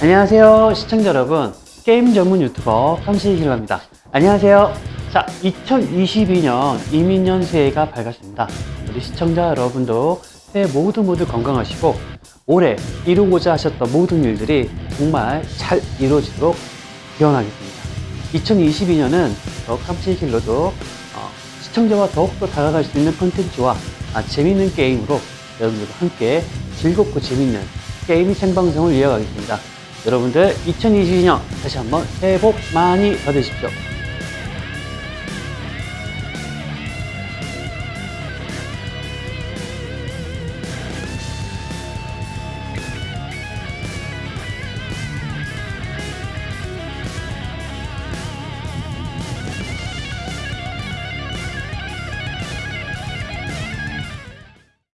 안녕하세요 시청자 여러분. 게임 전문 유튜버 깜시길입니다. 안녕하세요. 자 2022년 이민년 새해가 밝았습니다. 우리 시청자 여러분도 새해 모두 모두 건강하시고 올해 이루고자 하셨던 모든 일들이 정말 잘 이루어지도록 기원하겠습니다. 2022년은 더 깜치길로도 어, 시청자와 더욱더 다가갈 수 있는 콘텐츠와 아, 재밌는 게임으로 여러분들과 함께 즐겁고 재밌는 게임 생방송을 이어가겠습니다. 여러분들 2022년 다시 한번 새해 복 많이 받으십시오.